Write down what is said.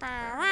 Bye.